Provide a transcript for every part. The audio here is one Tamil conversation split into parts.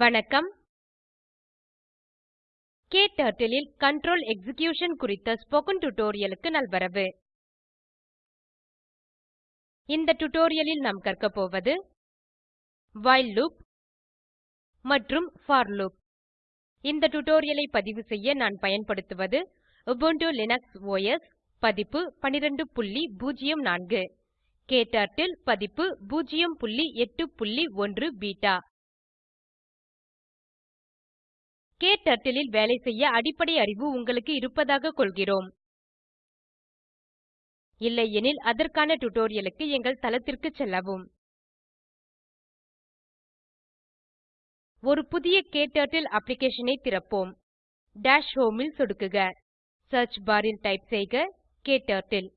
வணக்கம். KTurtle இல் control எக்ஸிகியூஷன் குறித்த ஸ்போகன் டுடோரியலுக்கு நல்வரவு. இந்த டுடோரியலில் நாம் கற்க போவது வைல் லூப் மற்றும் for loop. இந்த டுடோரியலை பதிவு செய்ய நான் பயன்படுத்துவது Ubuntu லினக்ஸ் OS பதிப்பு 1204 KTurtle பதிப்பு 081 பீட்டா KTurtle இல் வேலை செய்ய அடிப்படை அறிவு உங்களுக்கு இருப்பதாக கொள்கிறோம். இல்லையெனில் அதற்கான டுடோரியலுக்கு எங்கள் தளத்திற்கு செல்லவும். ஒரு புதிய KTurtle அப்ளிகேஷன் திறப்போம். டாஷ் ஹோம் ல் சொடுக்குக. சியர்ச் பார் டைப் செய்க. KTurtle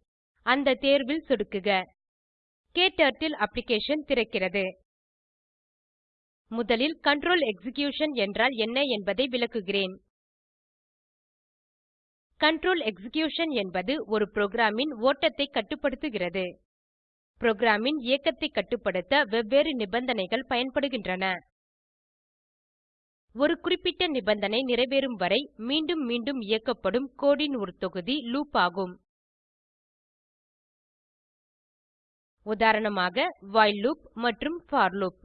அந்த தேர்வில் சொடுக்குக. KTurtle அப்ளிகேஷன் திறக்கிறது. முதலில் கண்ட்ரோல் எக்ஸிகியூஷன் என்றால் என்ன என்பதை விளக்குகிறேன். கண்ட்ரோல் எக்ஸிகியூஷன் என்பது ஒரு ப்ரோக்ராமின் ஓட்டத்தை கட்டுப்படுத்துகிறது. ப்ரோக்ராமின் இயக்கத்தை கட்டுப்படுத்த வெவ்வேறு நிபந்தனைகள் பயன்படுகின்றன. ஒரு குறிப்பிட்ட நிபந்தனை நிறைவேறும் வரை மீண்டும் மீண்டும் இயக்கப்படும் கோடின் ஒரு தொகுதி லூப் ஆகும். உதாரணமாக வைல் லூப் மற்றும் போர் லூப்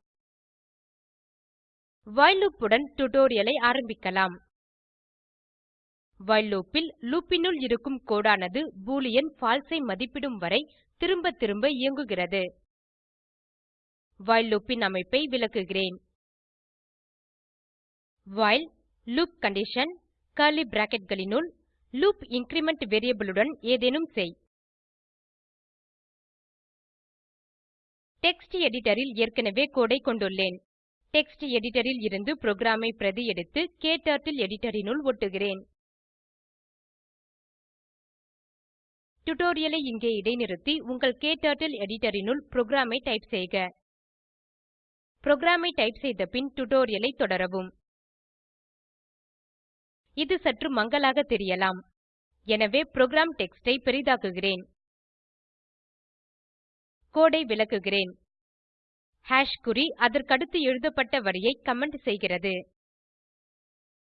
வைல் லூப் உடன் டுடோரியலை ஆரம்பிக்கலாம். வைல் லூப் ல் லூப் னுள் இருக்கும் கோடானது பூலியன் பால்சே ஐ மதிப்பிடும் வரை திரும்ப திரும்ப இயங்குகிறது. வைல் லூப் ன் அமைப்பை விளக்குகிறேன். வைல் லூப் கண்டிஷன் கர்லி bracketகளினுள் லூப் இன்கிரிமெண்ட் வேரியபிள் உடன் ஏதேனும் செய். டெக்ஸ்ட் எடிட்டர் ல் ஏற்கனவே கோடு ஐ கொண்டுள்ளேன். டெக்ஸ்ட் எடிட்டரில் இருந்து புரோகிராமை பிரதி எடுத்து க்டர்ட்டில் எடிட்டரினுள் ஒட்டுகிறேன். டுடோரியலை இங்கே இடைநிறுத்தி உங்கள் க்டர்ட்டில் எடிட்டரினுள் புரோகிராமை டைப் செய்க. புரோகிராமை டைப் செய்த பின் டுடோரியலை தொடரவும். இது சற்று மங்கலாக தெரியலாம். எனவே புரோகிராம் டெக்ஸ்டை பெரிதாக்குகிறேன். கோடை விளக்குகிறேன். ஹாஷ் குறி அதற்கடுத்து எழுதப்பட்ட வரியை கமெண்ட் செய்கிறது.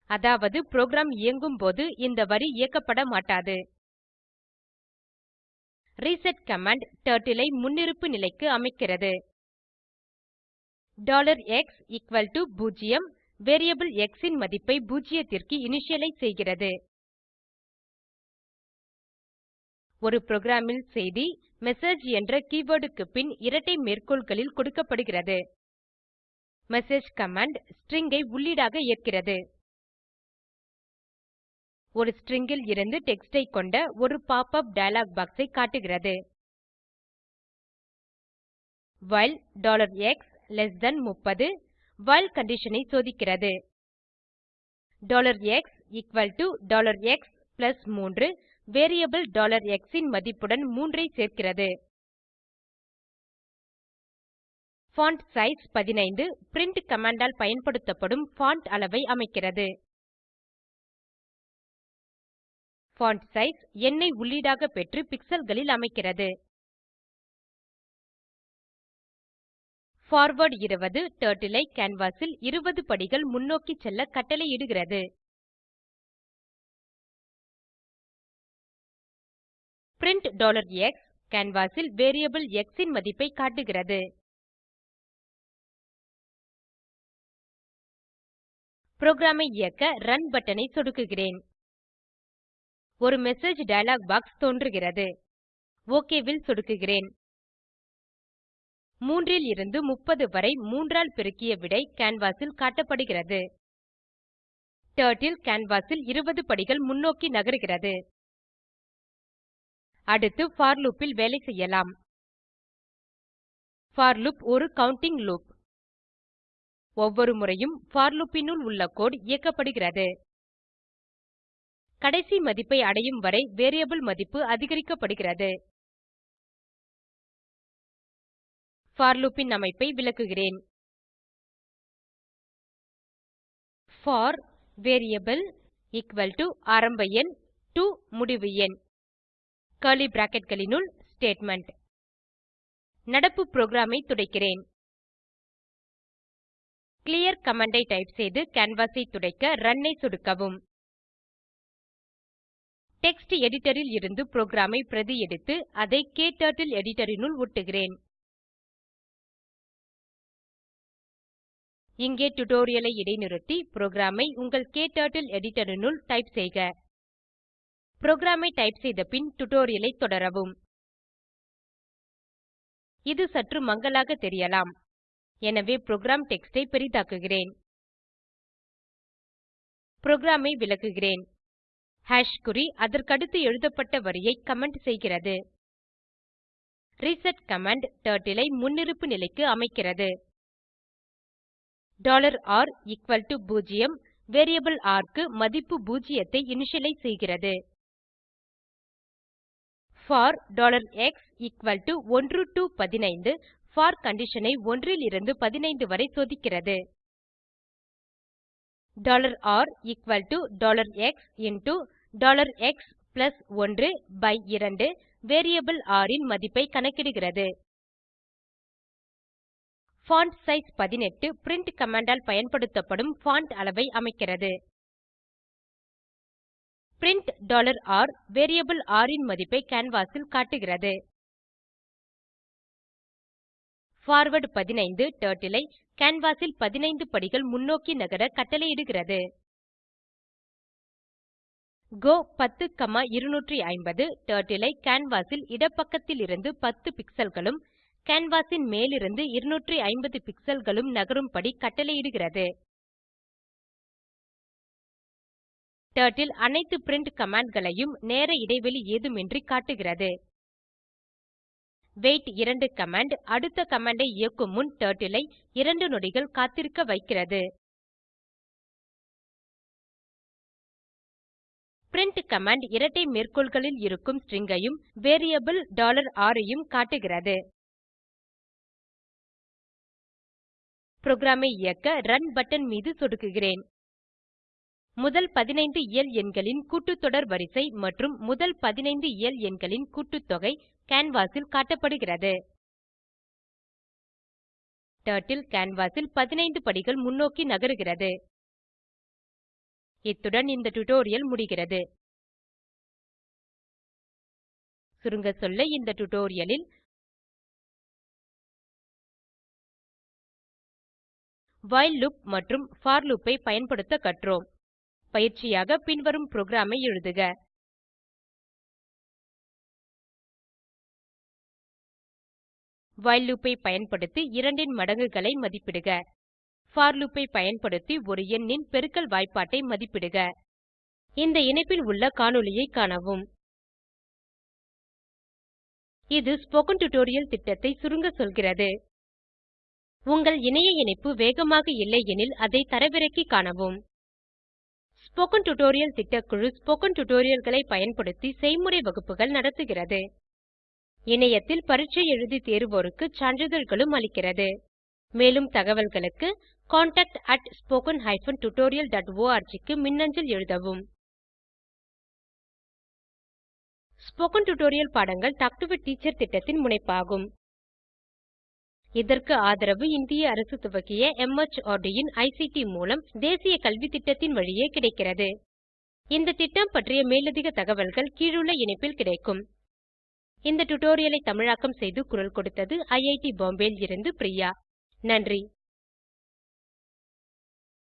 அதாவது புரோகிராம் இயங்கும் போது இந்த வரி இயக்கப்பட மாட்டாது. ரீசெட் கமாண்ட் டர்ட்டில் ஐ முன்னிருப்பு நிலைக்கு அமைக்கிறது. x0 வேரியபிள் எக்ஸ் ன் மதிப்பை பூஜ்ஜியத்திற்கு இனிஷியலைஸ் செய்கிறது. ஒரு புரோகிராமில் செய்தி மெசேஜ் என்ற கீவர்ட் க்கு பின் இரட்டை மேற்கோள்களில் கொடுக்கப்படுகிறது. மெசேஜ் கமாண்ட் ஸ்ட்ரிங் ஐ உள்ளீடாக ஏற்கிறது. ஒரு ஸ்ட்ரிங் ல் இருந்து டெக்ஸ்ட் ஐ கொண்ட ஒரு பாப் உப் டயலாக் பாக்ஸ் ஐ காட்டுகிறது. வைல் x30 வைல் கண்டிஷன் ஐ சோதிக்கிறது. x3 வேரியபிள் x ன் மதிப்புடன் 3 ஐ சேர்க்கிறது. பான்ட்சைஸ் 15 பிரின்ட் கமாண்ட் ஆல் பயன்படுத்தப்படும் பான்ட் அளவை அமைக்கிறது. பான்ட்சைஸ் எண்ணை உள்ளீடாக பெற்று pixelகளில் அமைக்கிறது. பார்வார்ட் 20 டர்ட்டில் ஐ கேன்வாஸ் ல் 20 படிகள் முன்னோக்கி செல்ல கட்டளையிடுகிறது. பிரின்ட் x canvas ல் வேரியபிள் x ன் மதிப்பை காட்டுகிறது. புரோகிராம் ஐ இயக்க ரன் பட்டனை சொடுக்குகிறேன். ஒரு மெசேஜ் டயலாக் பாக்ஸ் தோன்றுகிறது. OK வில் சொடுக்குகிறேன். 3 இருந்து 30 வரை 3 ஆல் பெருக்கிய விடை canvas ல் காட்டப்படுகிறது. டர்ட்டில் canvas ல் 20 படிகள் முன்னோக்கி நகருகிறது. அடுத்து for loop இல் வேலை செய்யலாம். for loop ஒரு கவுண்டிங் லூப் ஒவ்வொரு முறையும் for loop னுள் உள்ள கோடு இயக்கப்படுகிறது. கடைசி மதிப்பை அடையும் வரை வேரியபிள் மதிப்பு அதிகரிக்கப்படுகிறது. for loop இன் அமைப்பை விளக்குகிறேன். போர் வேரியபிள் ஆரம்ப எண் to முடிவு எண். கர்லி bracketகளினுள் ஸ்டேட்மெண்ட் நடப்பு புரோகிராம் ஐ துடைக்கிறேன். கிளியர் கமாண்ட் ஐ டைப் செய்து கேன்வாஸ் ஐ துடைக்க ரன் ஐ சொடுக்கவும். டெக்ஸ்ட் எடிட்டர் ல் இருந்து புரோகிராம் ஐ பிரதி எடுத்து அதை க்டர்ட்டில் எடிட்டர் னுள் ஒட்டுகிறேன். இங்கே டுடோரியலை இடைநிறுத்தி புரோகிராம் ஐ உங்கள் க்டர்ட்டில் எடிட்டர் னுள் டைப் செய்க. புரோகிராம் ஐ டைப் செய்த பின் டுடோரியலை தொடரவும். இது சற்று மங்கலாக தெரியலாம். எனவே புரோகிராம் டெக்ஸ்ட் ஐ பெரிதாக்குகிறேன். புரோகிராம் ஐ விளக்குகிறேன். ஹாஷ் குறி அதற்கடுத்து எழுதப்பட்ட வரியை கமெண்ட் செய்கிறது. ரிசெட் கமாண்ட் டர்ட்டில் ஐ முன்னிருப்பு நிலைக்கு அமைக்கிறது. r 0 வேரியபிள் ர் க்கு மதிப்பு 0 ஐ இனிஷியலைஸ் செய்கிறது. For x 1 to 15 for condition ஐ 1 லிருந்து 15 வரை சோதிக்கிறது. r x into x plus 1 by 2 variable r ன் மதிப்பை கணக்கிடுகிறது. பான்ட்சைஸ் 18 பிரின்ட் கமாண்ட் ஆல் பயன்படுத்தப்படும் பான்ட் அளவை அமைக்கிறது. பிரின்ட் r வேரியபிள் r ன் மதிப்பை canvas ல் காட்டுகிறது. பார்வார்ட் 15 டர்ட்டில் ஐ canvas ல் 15 படிகள் முன்னோக்கி நகர கட்டளையிடுகிறது. கோ 10250 டர்ட்டில் ஐ கேன்வாஸ் ல் இடப்பக்கத்திலிருந்து 10 pixelகளும் canvas ன் மேலிருந்து 250 pixelகளும் நகரும்படி கட்டளையிடுகிறது. டர்ட்டில் அனைத்து பிரின்ட் கமாண்ட்களையும் நேர இடைவெளி ஏதுமின்றி காட்டுகிறது. Wait 2 கமாண்ட் அடுத்த கமாண்டை இயக்கும் முன் டர்ட்டில் ஐ 2 நொடிகள் காத்திருக்க வைக்கிறது. Print கமாண்ட் இரட்டை மேற்கோள்களில் இருக்கும் ஸ்ட்ரிங் ஐயும் வேரியபிள் r ஐயும் காட்டுகிறது. புரோகிராம் ஐ இயக்க ரன் பட்டன் மீது சொடுக்குகிறேன். முதல் 15 இயல் எண்களின் கூட்டுத்தொடர் வரிசை மற்றும் முதல் 15 இயல் எண்களின் கூட்டுத்தொகை கேன்வாஸில் காட்டப்படுகிறது. டர்ட்டில் கேன்வாஸில் 15 படிகள் முன்னோக்கி நகருகிறது. இத்துடன் இந்த டுடோரியல் முடிகிறது. சுருங்க சொல்ல இந்த டுடோரியலில் வைல் லூப் மற்றும் போர் லூப் ஐ பயன்படுத்த கற்றோம். பயிற்சியாக பின்வரும் புரோகிராமை எழுதுக. while loop ஐ பயன்படுத்தி இரண்டின் மடங்குகளை மதிப்பிடுக. for loop ஐ பயன்படுத்தி ஒரு எண்ணின் பெருக்கல் வாய்ப்பாட்டை மதிப்பிடுக. இந்த இணைப்பில் உள்ள காணொளியைக் காணவும். இது ஸ்போக்கன் டியூட்டோரியல் திட்டத்தை சுருங்க சொல்கிறது. உங்கள் இணைய இணைப்பு வேகமாக இல்லையெனில் அதை தரவிறக்கி காணவும். ஸ்போக்கன் டியூட்டோரியல் திட்டக்குழு ஸ்போக்கன் டியூட்டோரியல்களை பயன்படுத்தி செய்முறை வகுப்புகள் நடத்துகிறது. இணையத்தில் பரீட்சை எழுதி தேர்வோருக்கு சான்றிதழ்களும் அளிக்கிறது. மேலும் தகவல்களுக்கு contact@spoken tutorialorg க்கு மின்னஞ்சல் எழுதவும். ஸ்போகன் டுடோரியல் பாடங்கள் டாக் டு எ டீச்சர் திட்டத்தின் முனைப்பாகும். இதற்கு ஆதரவு இந்திய அரசு துவக்கிய MHRD இன் ஐசிடி மூலம் தேசிய கல்வி திட்டத்தின் வழியே கிடைக்கிறது. இந்த திட்டம் பற்றிய மேலதிக தகவல்கள் கீழுள்ள இணைப்பில் கிடைக்கும். இந்த டுடோரியலை தமிழாக்கம் செய்து குரல் கொடுத்தது ஐஐடி பாம்பேவில் இருந்து பிரியா. நன்றி.